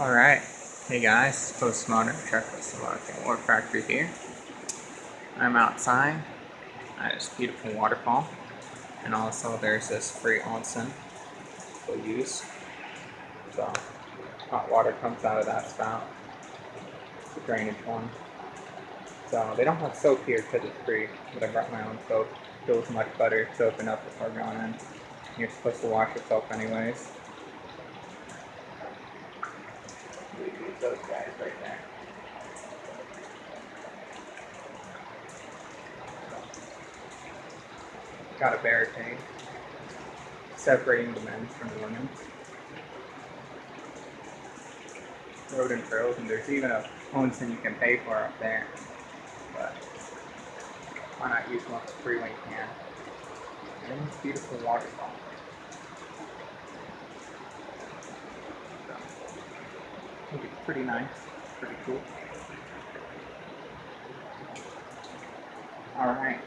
Alright, hey guys, Postmodern Checklist of Czechoslovakian War Factory here. I'm outside at this beautiful waterfall, and also there's this free onsen for use. So, hot water comes out of that spout. A drainage one. So, they don't have soap here because it's free, but I brought my own soap. Feels much better soaping up before going in. You're supposed to wash yourself anyways. Those guys right there. Got a barricade separating the men from the women. Road and trails, and there's even a onsen you can pay for up there. But why not use one for free when you can? And this beautiful waterfall. I think it's pretty nice, pretty cool. Alright.